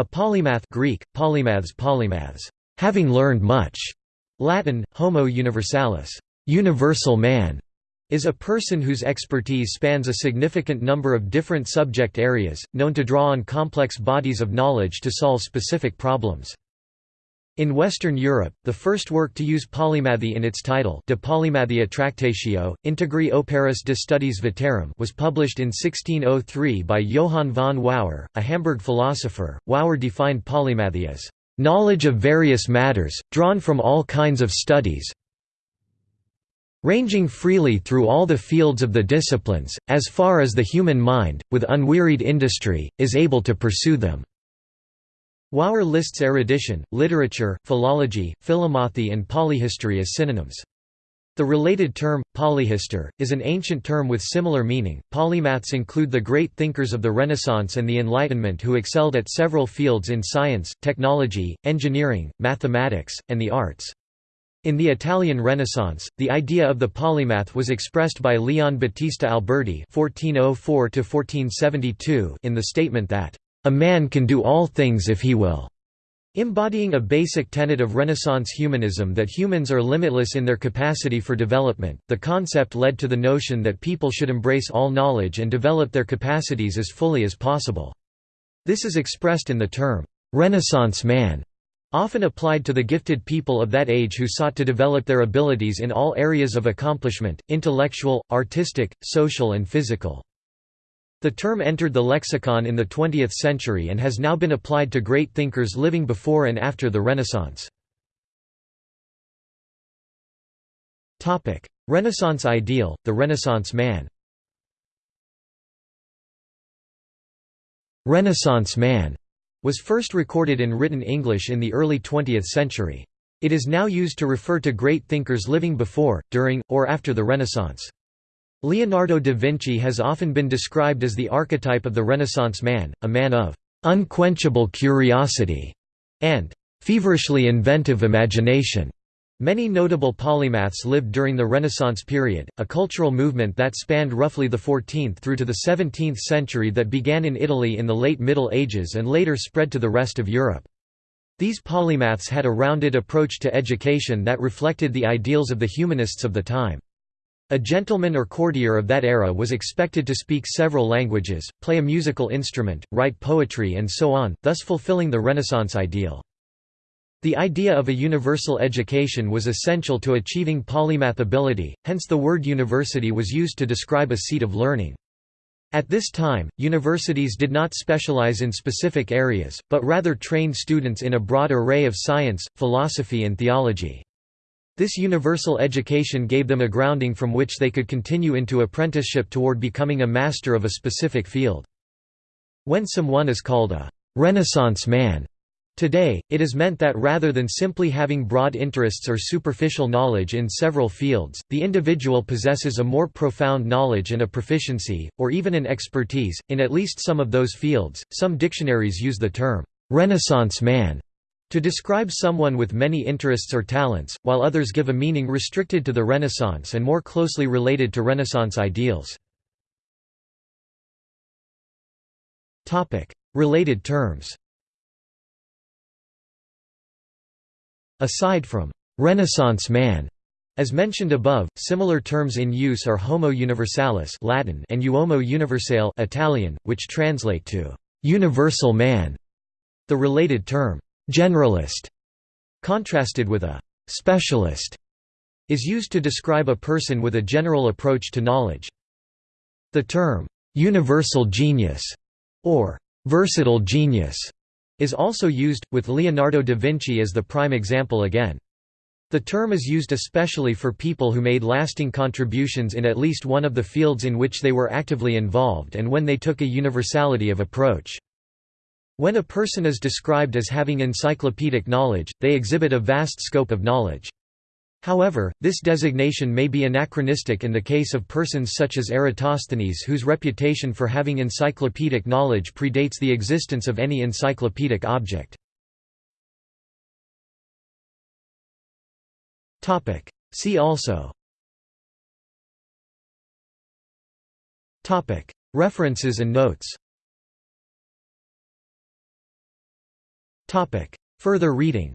A polymath Greek, polymaths polymaths, having learned much, Latin, homo universalis, universal man, is a person whose expertise spans a significant number of different subject areas, known to draw on complex bodies of knowledge to solve specific problems. In Western Europe, the first work to use polymathy in its title De Polymathia Tractatio, Integri Operis de Studiis Veterum was published in 1603 by Johann von Wowern, a Hamburg philosopher. Wowern defined polymathy as knowledge of various matters, drawn from all kinds of studies, ranging freely through all the fields of the disciplines, as far as the human mind, with unwearied industry, is able to pursue them." Wowern lists erudition, literature, philology, philomathy and polyhistory as synonyms. The related term, polyhistor, is an ancient term with similar meaning. Polymaths include the great thinkers of the Renaissance and the Enlightenment who excelled at several fields in science, technology, engineering, mathematics, and the arts. In the Italian Renaissance, the idea of the polymath was expressed by Leon Battista Alberti (1404–1472) in the statement that a man can do all things if he will. Embodying a basic tenet of Renaissance humanism that humans are limitless in their capacity for development, the concept led to the notion that people should embrace all knowledge and develop their capacities as fully as possible. This is expressed in the term, "'Renaissance man' often applied to the gifted people of that age who sought to develop their abilities in all areas of accomplishment, intellectual, artistic, social and physical. The term entered the lexicon in the 20th century and has now been applied to great thinkers living before and after the Renaissance. Renaissance ideal, the Renaissance man Renaissance man was first recorded in written English in the early 20th century. It is now used to refer to great thinkers living before, during, or after the Renaissance. Leonardo da Vinci has often been described as the archetype of the Renaissance man, a man of unquenchable curiosity and feverishly inventive imagination. Many notable polymaths lived during the Renaissance period, a cultural movement that spanned roughly the 14th through to the 17th century that began in Italy in the late Middle Ages and later spread to the rest of Europe. These polymaths had a rounded approach to education that reflected the ideals of the humanists of the time. A gentleman or courtier of that era was expected to speak several languages, play a musical instrument, write poetry and so on, thus fulfilling the Renaissance ideal. The idea of a universal education was essential to achieving polymath ability, hence the word university was used to describe a seat of learning. At this time, universities did not specialize in specific areas, but rather trained students in a broad array of science, philosophy and theology. This universal education gave them a grounding from which they could continue into apprenticeship toward becoming a master of a specific field. When someone is called a «Renaissance man», Today, it is meant that rather than simply having broad interests or superficial knowledge in several fields, the individual possesses a more profound knowledge and a proficiency, or even an expertise, in at least some of those fields. Some dictionaries use the term, Renaissance man, to describe someone with many interests or talents, while others give a meaning restricted to the Renaissance and more closely related to Renaissance ideals. Related terms Aside from «Renaissance man», as mentioned above, similar terms in use are homo universalis Latin and uomo universale Italian, which translate to «universal man». The related term «generalist», contrasted with a «specialist», is used to describe a person with a general approach to knowledge. The term «universal genius» or «versatile genius» is also used, with Leonardo da Vinci as the prime example again. The term is used especially for people who made lasting contributions in at least one of the fields in which they were actively involved and when they took a universality of approach. When a person is described as having encyclopedic knowledge, they exhibit a vast scope of knowledge. However, this designation may be anachronistic in the case of persons such as Eratosthenes whose reputation for having encyclopedic knowledge predates the existence of any encyclopedic object. See also References and notes Further reading